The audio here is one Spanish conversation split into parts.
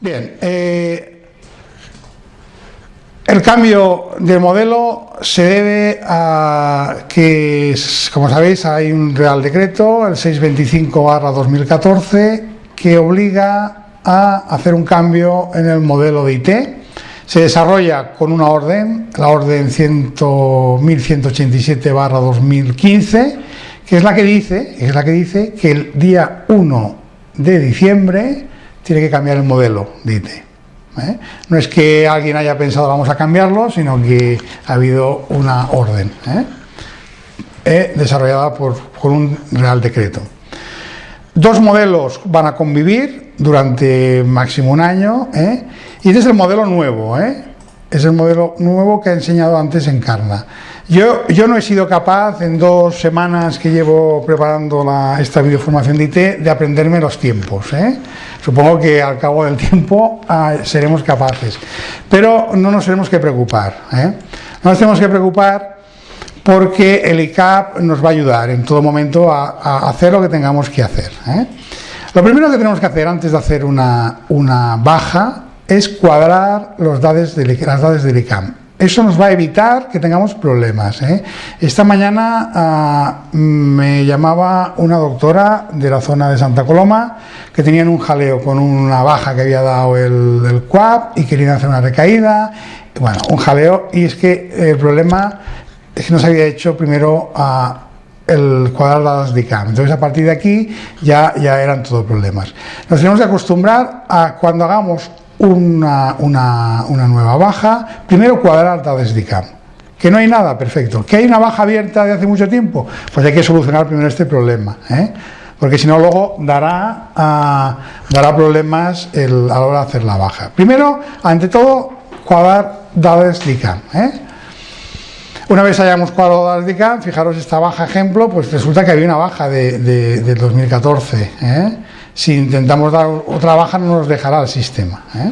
Bien, eh, el cambio de modelo se debe a que, como sabéis, hay un Real Decreto, el 625-2014, que obliga a hacer un cambio en el modelo de IT. Se desarrolla con una orden, la orden 1187-2015, que es la que dice, es la que dice que el día 1 de diciembre tiene que cambiar el modelo de. ¿eh? No es que alguien haya pensado vamos a cambiarlo, sino que ha habido una orden ¿eh? ¿eh? desarrollada por, un real decreto. Dos modelos van a convivir durante máximo un año y este es el modelo nuevo, es el modelo nuevo que ha enseñado antes Encarna. Yo, yo no he sido capaz en dos semanas que llevo preparando la, esta videoformación de IT de aprenderme los tiempos. ¿eh? Supongo que al cabo del tiempo ah, seremos capaces. Pero no nos tenemos que preocupar. ¿eh? No nos tenemos que preocupar porque el ICAP nos va a ayudar en todo momento a, hacer lo que tengamos que hacer. ¿eh? Lo primero que tenemos que hacer antes de hacer una, una baja es cuadrar los datos de, las datos del ICAM. Eso nos va a evitar que tengamos problemas. ¿eh? Esta mañana ah, me llamaba una doctora de la zona de Santa Coloma que tenían un jaleo con una baja que había dado el, el CUAP y querían hacer una recaída. Bueno, un jaleo y es que el problema es que no se había hecho primero a el cuadrar dadas de ICAM. Entonces a partir de aquí ya, ya eran todos problemas. Nos tenemos que acostumbrar a cuando hagamos una, una, nueva baja, primero cuadrar desde CAM. Que no hay nada, perfecto. ¿Que hay una baja abierta de hace mucho tiempo? Pues hay que solucionar primero este problema. ¿eh? Porque si no, luego dará, ah, dará problemas el, a la hora de hacer la baja. Primero, ante todo, cuadrar dadas de CAM. ¿eh? Una vez hayamos cuadrado dadas de CAM, fijaros esta baja ejemplo, pues resulta que había una baja de, de, 2014. ¿eh? Si intentamos dar otra baja no nos dejará el sistema. ¿eh?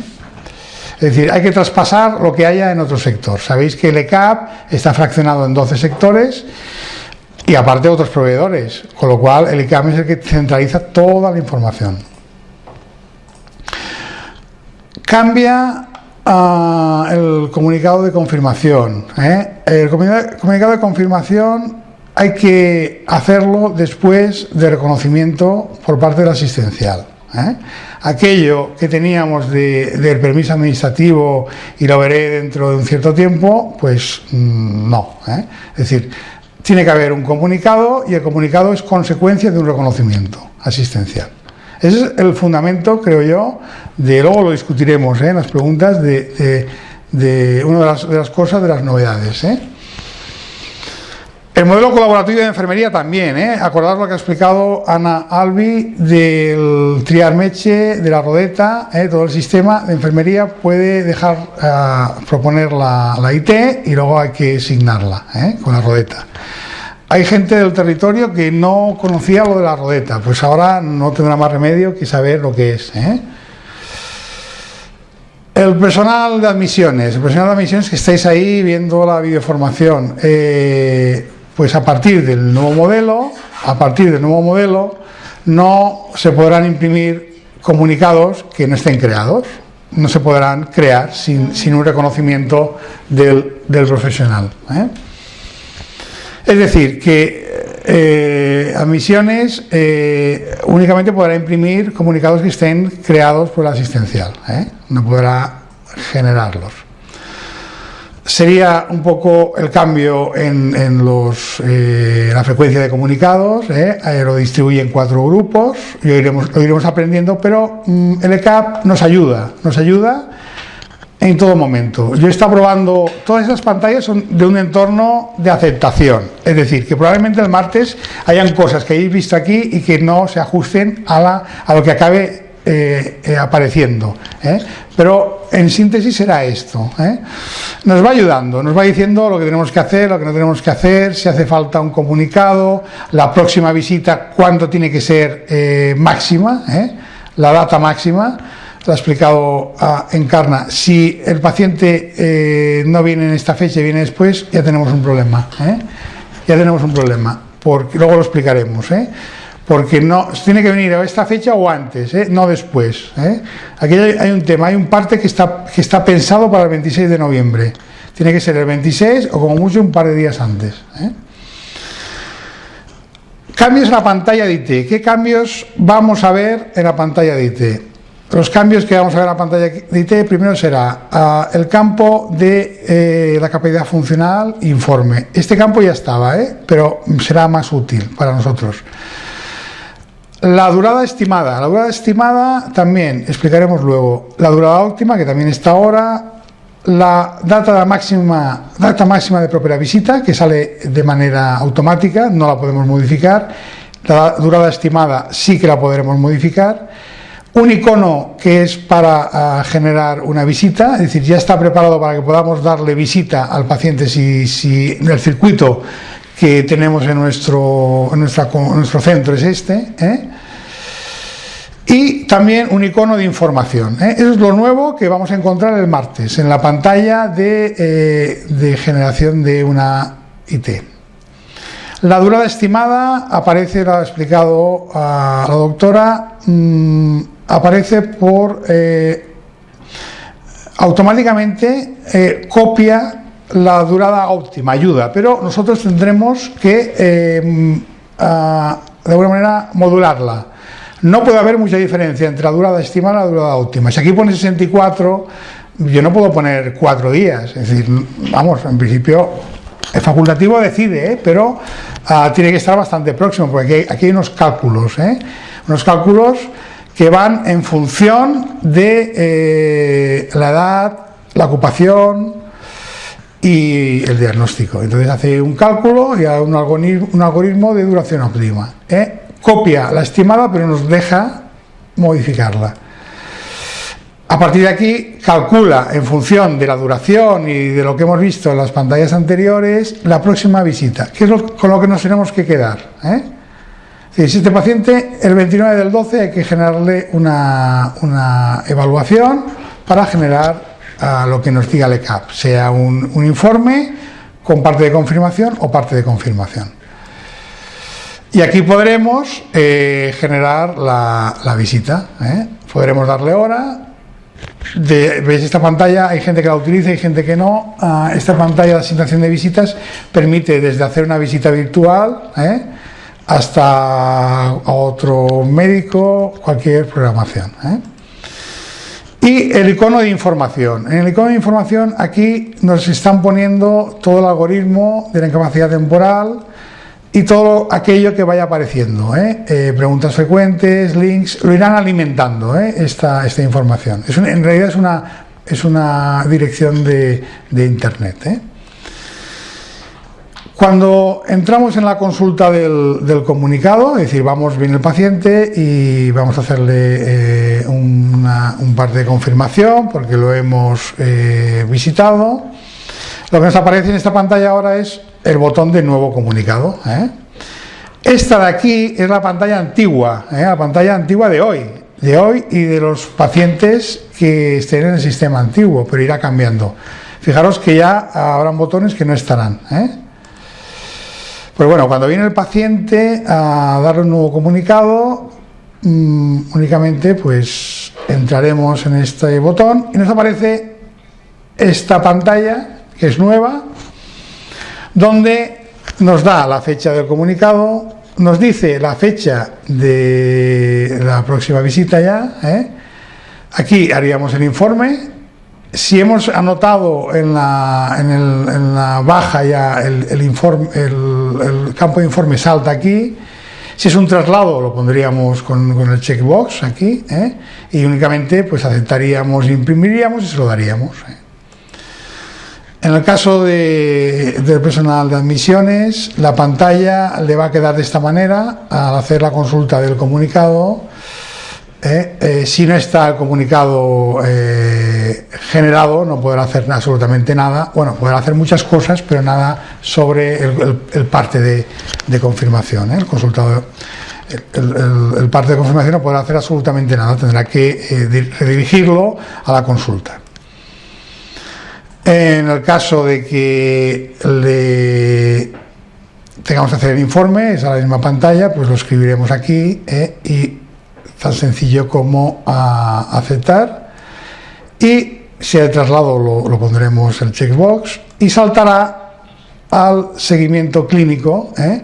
Es decir, hay que traspasar lo que haya en otro sector. Sabéis que el ECAP está fraccionado en 12 sectores y aparte otros proveedores, con lo cual el ECAP es el que centraliza toda la información. Cambia ah, el comunicado de confirmación. ¿eh? El comunicado de confirmación hay que hacerlo después de reconocimiento por parte del asistencial. ¿eh? Aquello que teníamos del permiso administrativo y lo veré dentro de un cierto tiempo, pues mm, no. ¿eh? Es decir, tiene que haber un comunicado y el comunicado es consecuencia de un reconocimiento asistencial. Ese es el fundamento, creo yo, de luego lo discutiremos ¿eh? en las preguntas de, una de las, de las, cosas, de las novedades. El modelo colaborativo de enfermería también, ¿eh? acordad lo que ha explicado Ana Albi del triarmeche, de la rodeta, ¿eh? todo el sistema de enfermería puede dejar eh, proponer la, IT y luego hay que asignarla ¿eh? con la rodeta. Hay gente del territorio que no conocía lo de la rodeta, pues ahora no tendrá más remedio que saber lo que es. El personal de admisiones, el personal de admisiones que estáis ahí viendo la videoformación. Pues a partir del nuevo modelo, a partir del nuevo modelo, no se podrán imprimir comunicados que no estén creados, no se podrán crear sin, un reconocimiento del, profesional. ¿eh? Es decir, que eh, admisiones eh, únicamente podrá imprimir comunicados que estén creados por el asistencial, no podrá generarlos sería un poco el cambio en, los, eh, la frecuencia de comunicados, eh, lo distribuye en cuatro grupos, y lo iremos, aprendiendo, pero mm, el ECAP nos ayuda, nos ayuda en todo momento. Yo he estado probando, todas esas pantallas son de un entorno de aceptación, es decir, que probablemente el martes hayan cosas que hayáis visto aquí y que no se ajusten a, la, a lo que acabe eh, eh, apareciendo. ¿eh? Pero en síntesis será esto. Nos va ayudando, nos va diciendo lo que tenemos que hacer, lo que no tenemos que hacer, si hace falta un comunicado, la próxima visita, cuánto tiene que ser máxima, la data máxima. Lo ha explicado a Encarna. Si el paciente no viene en esta fecha y viene después, ya tenemos un problema. Ya tenemos un problema. Porque, luego lo explicaremos porque no tiene que venir a esta fecha o antes, ¿eh? no después. ¿eh? Aquí hay un tema, hay un parte que está, pensado para el 26 de noviembre. Tiene que ser el 26 o como mucho un par de días antes. ¿eh? Cambios en la pantalla de IT. ¿Qué cambios vamos a ver en la pantalla de IT? Los cambios que vamos a ver en la pantalla de IT, primero será uh, el campo de la capacidad funcional informe. Este campo ya estaba, pero será más útil para nosotros. La durada estimada. La durada estimada también explicaremos luego. La durada óptima, que también está ahora. La data máxima, data máxima de propia visita, que sale de manera automática, no la podemos modificar. La durada estimada sí que la podremos modificar. Un icono que es para uh, generar una visita, es decir, ya está preparado para que podamos darle visita al paciente si, si el circuito que tenemos en nuestro, nuestro centro es este. ¿eh? Y también un icono de información. ¿eh? Eso es lo nuevo que vamos a encontrar el martes en la pantalla de, eh, generación de una IT. La durada estimada aparece, lo ha explicado a la doctora, mmm, aparece por automáticamente copia la durada óptima, ayuda, pero nosotros tendremos que a, de alguna manera modularla. No puede haber mucha diferencia entre la durada estimada y la durada óptima. Si aquí pone 64, yo no puedo poner 4 días. Es decir, vamos, en principio el facultativo decide, ¿eh? pero uh, tiene que estar bastante próximo, porque aquí, aquí hay unos cálculos, ¿eh? unos cálculos que van en función de eh, la edad, la ocupación, y el diagnóstico. Entonces hace un cálculo y un algoritmo, de duración óptima. ¿eh? Copia la estimada, pero nos deja modificarla. A partir de aquí calcula en función de la duración y de lo que hemos visto en las pantallas anteriores la próxima visita, que es con lo que nos tenemos que quedar. ¿eh? Si este paciente, el 29 del 12 hay que generarle una, una evaluación para generar a lo que nos diga el ECAP, sea un, un, informe con parte de confirmación o parte de confirmación. Y aquí podremos eh, generar la, la visita, ¿eh? podremos darle hora. De, ¿Veis esta pantalla? Hay gente que la utiliza y gente que no. Uh, esta pantalla de asignación de visitas permite desde hacer una visita virtual ¿eh? hasta otro médico, cualquier programación. Y el icono de información. En el icono de información aquí nos están poniendo todo el algoritmo de la incapacidad temporal y todo aquello que vaya apareciendo. ¿eh? Eh, preguntas frecuentes, links, lo irán alimentando ¿eh? esta, esta información. En realidad es una, es una dirección de, de Internet. Cuando entramos en la consulta del, comunicado, es decir, vamos, viene el paciente y vamos a hacerle eh, un par de confirmación porque lo hemos eh, visitado, lo que nos aparece en esta pantalla ahora es el botón de nuevo comunicado. ¿eh? Esta de aquí es la pantalla antigua, la pantalla antigua de hoy, de hoy y de los pacientes que estén en el sistema antiguo, pero irá cambiando. Fijaros que ya habrán botones que no estarán. Pues bueno, cuando viene el paciente a darle un nuevo comunicado, mmm, únicamente pues entraremos en este botón y nos aparece esta pantalla, que es nueva, donde nos da la fecha del comunicado, nos dice la fecha de la próxima visita ya, ¿eh? aquí haríamos el informe, si hemos anotado en la, baja ya el, campo de informe salta aquí, si es un traslado lo pondríamos con, con el checkbox aquí ¿eh? y únicamente pues aceptaríamos, imprimiríamos y se lo daríamos. ¿eh? En el caso de, del personal de admisiones, la pantalla le va a quedar de esta manera al hacer la consulta del comunicado. Eh, eh, si no está el comunicado eh, generado, no podrá hacer absolutamente nada. Bueno, podrá hacer muchas cosas, pero nada sobre el, parte de, confirmación. El consultado, el, el, parte de confirmación no podrá hacer absolutamente nada, tendrá que redirigirlo a la consulta. En el caso de que le tengamos que hacer el informe, es a la misma pantalla, pues lo escribiremos aquí y tan sencillo como a aceptar y si hay traslado lo, pondremos el checkbox y saltará al seguimiento clínico ¿eh?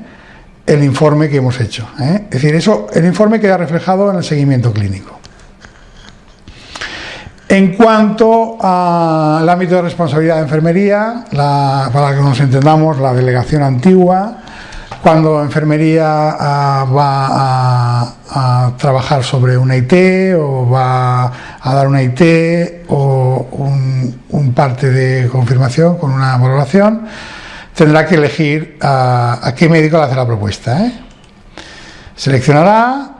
el informe que hemos hecho. ¿eh? Es decir, eso, el informe queda reflejado en el seguimiento clínico. En cuanto al ámbito de responsabilidad de enfermería, para que nos entendamos, la delegación antigua, cuando enfermería ah, va a, trabajar sobre una IT o va a dar una IT o un, parte de confirmación con una valoración, tendrá que elegir a, qué médico le hace la propuesta. ¿eh? Seleccionará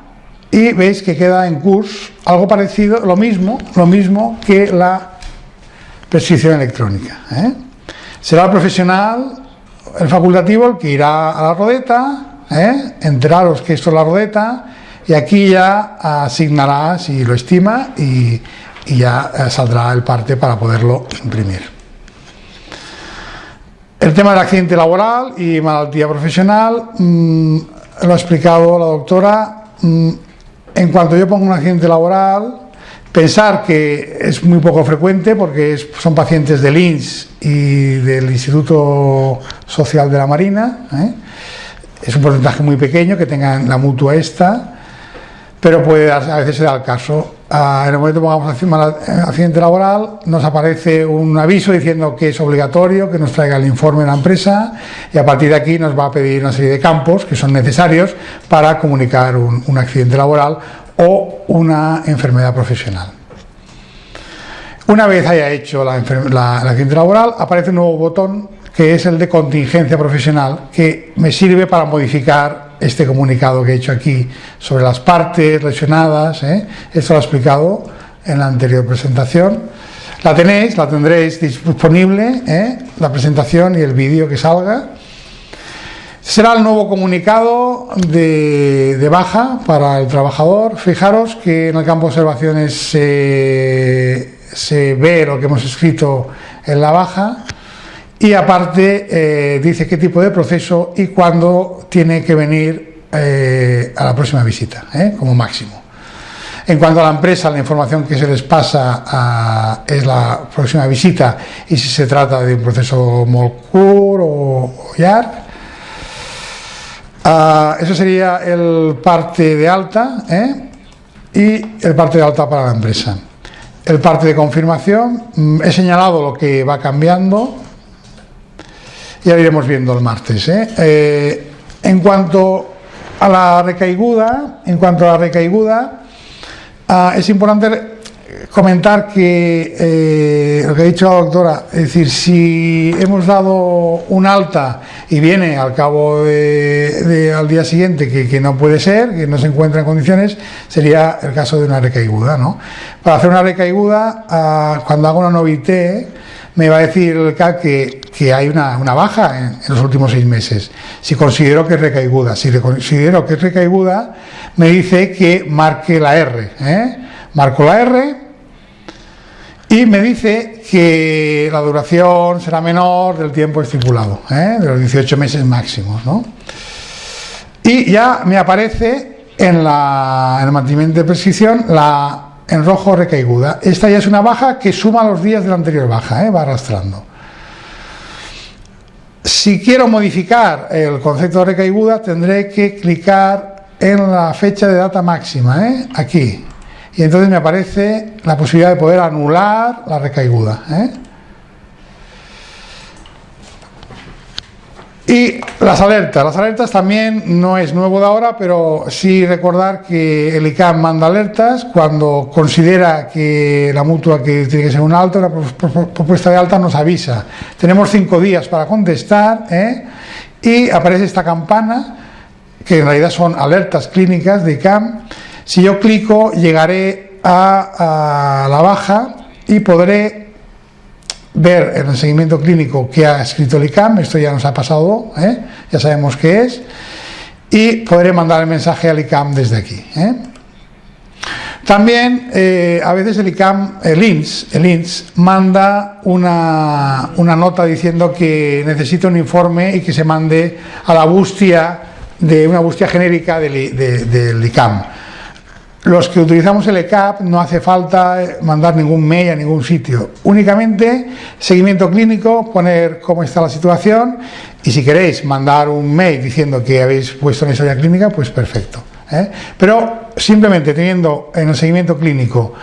y veis que queda en curso algo parecido, lo mismo, lo mismo que la prescripción electrónica. ¿eh? Será profesional, el facultativo, el que irá a la rodeta, ¿eh? enteraros que esto es la rodeta, y aquí ya asignará, si lo estima, y, ya eh, saldrá el parte para poderlo imprimir. El tema del accidente laboral y malaltía profesional mm, lo ha explicado la doctora. Mm, en cuanto yo pongo un accidente laboral, pensar que es muy poco frecuente porque son pacientes del INS y del Instituto Social de la Marina. ¿eh? Es un porcentaje muy pequeño que tengan la mutua esta, pero puede a veces se da el caso. Ah, en el momento que pongamos accidente laboral, nos aparece un aviso diciendo que es obligatorio que nos traiga el informe de la empresa y a partir de aquí nos va a pedir una serie de campos que son necesarios para comunicar un, accidente laboral o una enfermedad profesional. Una vez haya hecho la, el accidente laboral, aparece un nuevo botón que es el de contingencia profesional, que me sirve para modificar este comunicado que he hecho aquí sobre las partes lesionadas, ¿eh? esto lo he explicado en la anterior presentación. La tenéis, la tendréis disponible, ¿eh? la presentación y el vídeo que salga. Será el nuevo comunicado de, baja para el trabajador. Fijaros que en el campo de observaciones se, se ve lo que hemos escrito en la baja y aparte eh, dice qué tipo de proceso y cuándo tiene que venir eh, a la próxima visita, ¿eh? como máximo. En cuanto a la empresa, la información que se les pasa es la próxima visita y si se trata de un proceso MOLCUR o, YARC. Ah, eso sería el parte de alta y el parte de alta para la empresa. El parte de confirmación, mm, he señalado lo que va cambiando, ya lo iremos viendo el martes. ¿eh? Eh, en cuanto a la recaiguda, en cuanto a la recaiguda, ah, es importante comentar que eh, lo que ha dicho la doctora, es decir, si hemos dado un alta y viene al cabo de, al día siguiente que, no puede ser, que no se encuentra en condiciones, sería el caso de una recaiguda. ¿no? Para hacer una recaiguda, ah, cuando hago una novité, me va a decir el CAC que, hay una, baja en, los últimos seis meses. Si considero que es recaiguda, si considero que es recaiguda, me dice que marque la R. ¿eh? Marco la R y me dice que la duración será menor del tiempo estipulado, ¿eh? de los 18 meses máximos. ¿no? Y ya me aparece en, el mantenimiento de prescripción la en rojo recaiguda. Esta ya es una baja que suma los días de la anterior baja, ¿eh? va arrastrando. Si quiero modificar el concepto de recaiguda, tendré que clicar en la fecha de data máxima, ¿eh? aquí. Y entonces me aparece la posibilidad de poder anular la recaiguda. ¿eh? Y las alertas. Las alertas también no es nuevo de ahora, pero sí recordar que el ICAM manda alertas cuando considera que la mutua que tiene que ser un alto, la propuesta de alta nos avisa. Tenemos cinco días para contestar ¿eh? y aparece esta campana, que en realidad son alertas clínicas de ICAM. Si yo clico, llegaré a la baja y podré ver el seguimiento clínico que ha escrito el ICAM, esto ya nos ha pasado, ¿eh? ya sabemos qué es, y podré mandar el mensaje al ICAM desde aquí. ¿eh? También eh, a veces el ICAM, el INS, el INS manda una, una, nota diciendo que necesita un informe y que se mande a la bustia de una bustia genérica del, del ICAM. Los que utilizamos el ECAP no hace falta mandar ningún mail a ningún sitio, únicamente seguimiento clínico, poner cómo está la situación y si queréis mandar un mail diciendo que habéis puesto en historia clínica, pues perfecto. ¿eh? Pero simplemente teniendo en el seguimiento clínico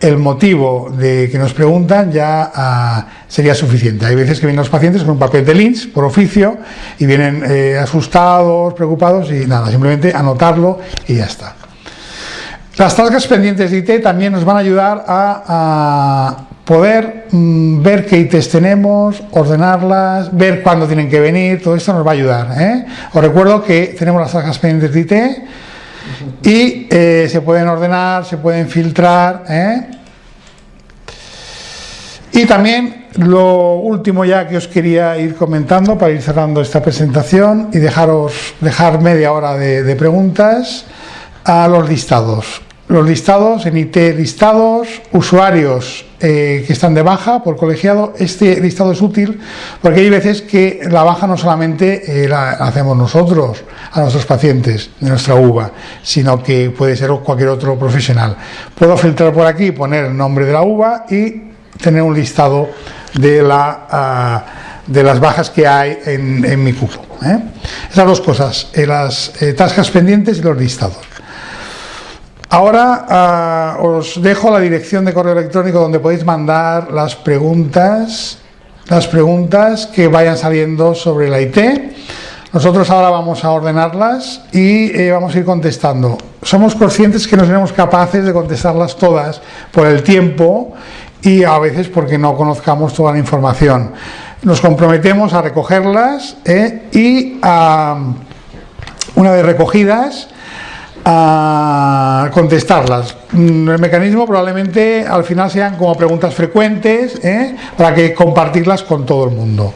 el motivo de que nos preguntan ya ah, sería suficiente. Hay veces que vienen los pacientes con un papel de LINS por oficio y vienen eh, asustados, preocupados y nada, simplemente anotarlo y ya está. Las tascas pendientes de IT también nos van a ayudar a, poder mm, ver qué ITs tenemos, ordenarlas, ver cuándo tienen que venir, todo esto nos va a ayudar. ¿eh? Os recuerdo que tenemos las tascas pendientes de IT y eh, se pueden ordenar, se pueden filtrar. ¿eh? Y también lo último ya que os quería ir comentando para ir cerrando esta presentación y dejaros dejar media hora de preguntas a los listados. Los listados, en IT listados, usuarios eh, que están de baja por colegiado, este listado es útil porque hay veces que la baja no solamente eh, la hacemos nosotros a nuestros pacientes de nuestra uva, sino que puede ser cualquier otro profesional. Puedo filtrar por aquí, poner el nombre de la uva y tener un listado de, la, ah, de las bajas que hay en, mi cupo. ¿eh? Esas dos cosas, las tascas pendientes y los listados. Ahora ah, os dejo la dirección de correo electrónico donde podéis mandar las preguntas, las preguntas que vayan saliendo sobre la IT. Nosotros ahora vamos a ordenarlas y eh, vamos a ir contestando. Somos conscientes que no seremos capaces de contestarlas todas por el tiempo y a veces porque no conozcamos toda la información. Nos comprometemos a recogerlas eh, y una vez recogidas a contestarlas. Mm, el mecanismo probablemente al final sean como preguntas frecuentes ¿eh? para que compartirlas con todo el mundo.